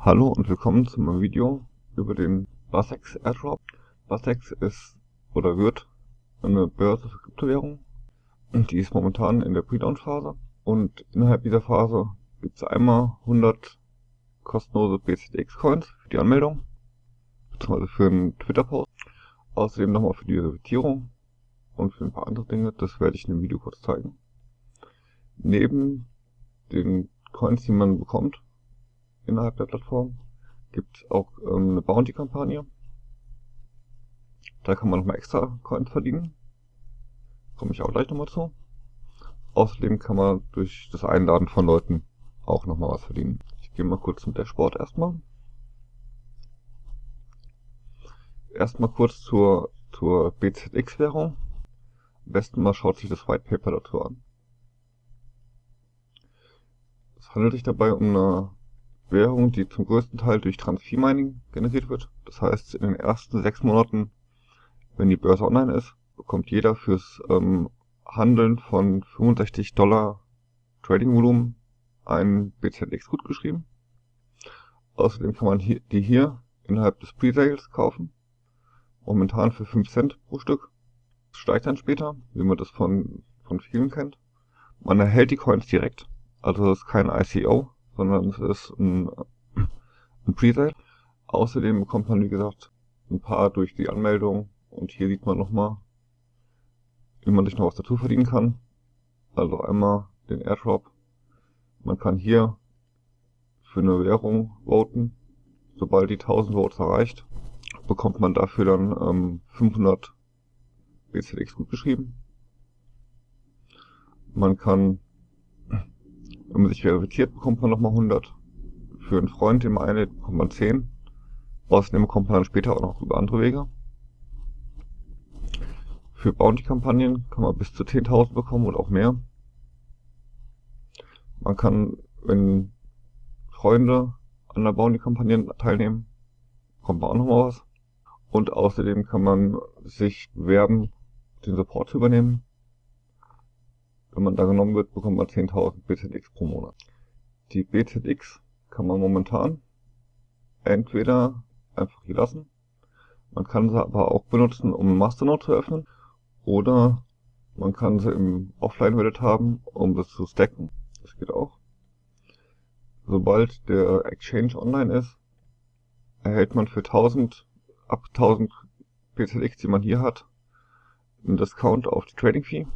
Hallo und willkommen zu meinem Video über den Basex Airdrop. Basex ist oder wird eine Börse für Kryptowährungen die ist momentan in der Pre-Launch-Phase und innerhalb dieser Phase gibt es einmal 100 kostenlose BCDX-Coins für die Anmeldung beziehungsweise für einen Twitter-Post. Außerdem nochmal für die Reservierung und für ein paar andere Dinge, das werde ich in dem Video kurz zeigen. Neben den Coins, die man bekommt, innerhalb der Plattform. Gibt auch ähm, eine Bounty-Kampagne. Da kann man nochmal extra Coins verdienen. Komme ich auch gleich nochmal zu. Außerdem kann man durch das Einladen von Leuten auch nochmal was verdienen. Ich gehe mal kurz zum Dashboard erstmal. Erstmal kurz zur, zur BZX-Währung. Am besten mal schaut sich das White Paper dazu an. Es handelt sich dabei um eine Währung, die zum größten Teil durch Transfer-Mining generiert wird. Das heißt, in den ersten sechs Monaten, wenn die Börse online ist, bekommt jeder fürs ähm, Handeln von 65 Dollar Trading-Volumen ein BZX gut geschrieben. Außerdem kann man hier, die hier innerhalb des Pre-Sales kaufen. Momentan für 5 Cent pro Stück. Das steigt dann später, wie man das von, von vielen kennt. Man erhält die Coins direkt. Also das ist kein ICO, sondern es ist ein, ein Presale. Außerdem bekommt man, wie gesagt, ein paar durch die Anmeldung und hier sieht man nochmal, wie man sich noch was dazu verdienen kann. Also einmal den Airdrop. Man kann hier für eine Währung voten. Sobald die 1000 Votes erreicht, bekommt man dafür dann ähm, 500 BZX gut geschrieben. Man kann wenn man sich verifiziert, bekommt man nochmal 100. Für einen Freund, den man einlädt, bekommt man 10. Außerdem bekommt man dann später auch noch über andere Wege. Für Bounty-Kampagnen kann man bis zu 10.000 bekommen und auch mehr. Man kann, wenn Freunde an der Bounty-Kampagne teilnehmen, bekommt man auch nochmal was. Und außerdem kann man sich bewerben, den Support zu übernehmen. Wenn man da genommen wird, bekommt man 10.000 BZX pro Monat. Die BZX kann man momentan entweder einfach hier lassen, man kann sie aber auch benutzen, um Masternode zu öffnen, oder man kann sie im Offline-Wallet haben, um das zu stacken. Das geht auch. Sobald der Exchange online ist, erhält man für 1000, ab 1000 BZX, die man hier hat, einen Discount auf die Trading Fee.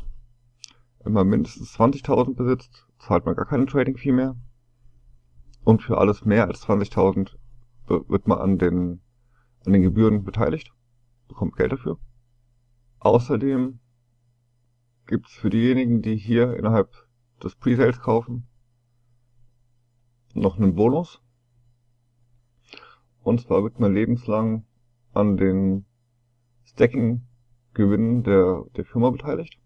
Wenn man mindestens 20.000 besitzt, zahlt man gar keine Trading Fee mehr. Und für alles mehr als 20.000 wird man an den, an den Gebühren beteiligt, bekommt Geld dafür. Außerdem gibt es für diejenigen, die hier innerhalb des Presales kaufen, noch einen Bonus. Und zwar wird man lebenslang an den Stacking-Gewinnen der, der Firma beteiligt.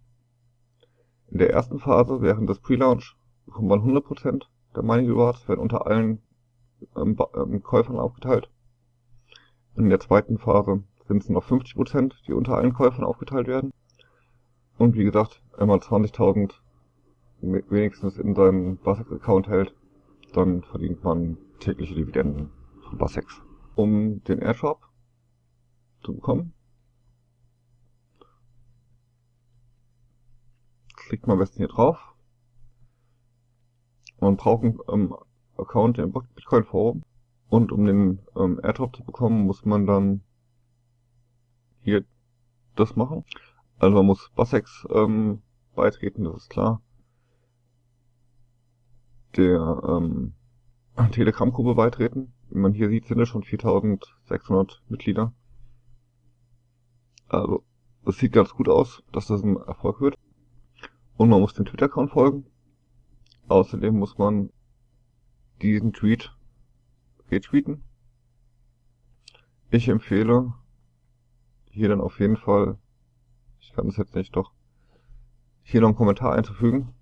In der ersten Phase, während des Pre-Launch, bekommt man 100% der Mining Rewards, werden unter allen ähm, ähm, Käufern aufgeteilt. In der zweiten Phase sind es noch 50%, die unter allen Käufern aufgeteilt werden. Und wie gesagt, wenn man 20.000 wenigstens in seinem Basex-Account hält, dann verdient man tägliche Dividenden von Basex. Um den Airdrop zu bekommen, klickt man am besten hier drauf. Man braucht einen ähm, Account im Bitcoin Forum. Und um den ähm, Airdrop zu bekommen, muss man dann hier das machen. Also man muss Basex ähm, beitreten, das ist klar. Der ähm, Telegram-Gruppe beitreten. Wie man hier sieht, sind es schon 4600 Mitglieder. Also, es sieht ganz gut aus, dass das ein Erfolg wird. Und man muss dem Twitter-Account folgen. Außerdem muss man diesen Tweet retweeten. Ich empfehle hier dann auf jeden Fall, ich kann das jetzt nicht doch, hier noch einen Kommentar einzufügen.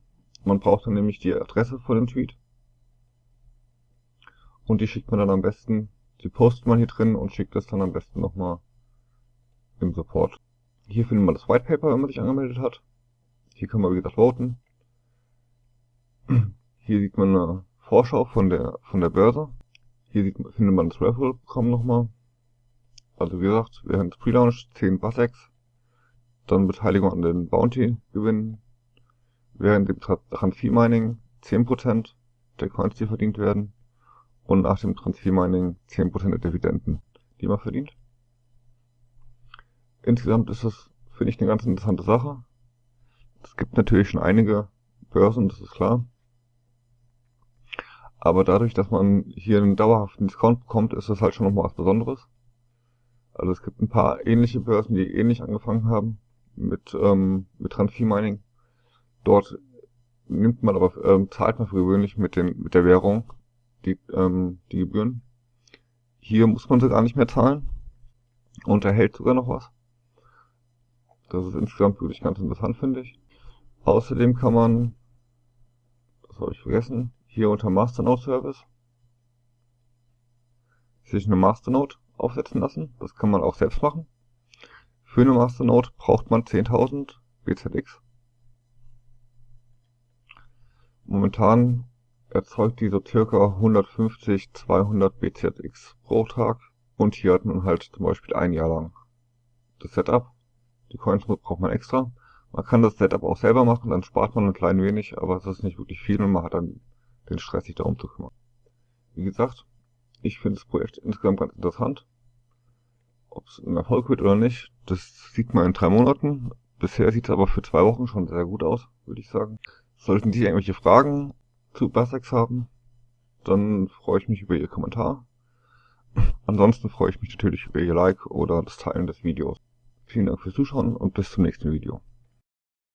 Man braucht dann nämlich die Adresse von dem Tweet. Und die schickt man dann am besten, die postet man hier drin und schickt das dann am besten nochmal im Support. Hier findet man das White Paper, wenn man sich angemeldet hat. Hier kann man wie voten. Hier sieht man eine Vorschau von der, von der Börse. Hier sieht, findet man das Raffle-Programm nochmal. Also wie gesagt, während Pre-Launch 10 Bassex, dann Beteiligung an den Bounty gewinnen, während dem Transfer-Mining 10% der Coins, die verdient werden, und nach dem Transfer-Mining 10% der Dividenden, die man verdient. Insgesamt ist das, finde ich, eine ganz interessante Sache. Es gibt natürlich schon einige Börsen, das ist klar. Aber dadurch, dass man hier einen dauerhaften Discount bekommt, ist das halt schon nochmal was Besonderes. Also es gibt ein paar ähnliche Börsen, die ähnlich angefangen haben mit, ähm, mit Transfer Mining. Dort nimmt man aber, ähm, zahlt man für gewöhnlich mit, den, mit der Währung die, ähm, die Gebühren. Hier muss man sie gar nicht mehr zahlen und erhält sogar noch was. Das ist insgesamt wirklich ganz interessant, finde ich. Außerdem kann man, das habe ich vergessen, hier unter Masternode Service sich eine Masternode aufsetzen lassen. Das kann man auch selbst machen. Für eine Masternode braucht man 10.000 BZX. Momentan erzeugt die so circa 150, 200 BZX pro Tag und hier hat man halt zum Beispiel ein Jahr lang das Setup. Die Coins braucht man extra. Man kann das Setup auch selber machen, dann spart man ein klein wenig, aber es ist nicht wirklich viel und man hat dann den Stress, sich darum zu kümmern. Wie gesagt, ich finde das Projekt insgesamt ganz interessant. Ob es ein Erfolg wird oder nicht, das sieht man in drei Monaten. Bisher sieht es aber für zwei Wochen schon sehr gut aus, würde ich sagen. Sollten Sie irgendwelche Fragen zu Basex haben, dann freue ich mich über Ihr Kommentar. Ansonsten freue ich mich natürlich über Ihr Like oder das Teilen des Videos. Vielen Dank fürs Zuschauen und bis zum nächsten Video.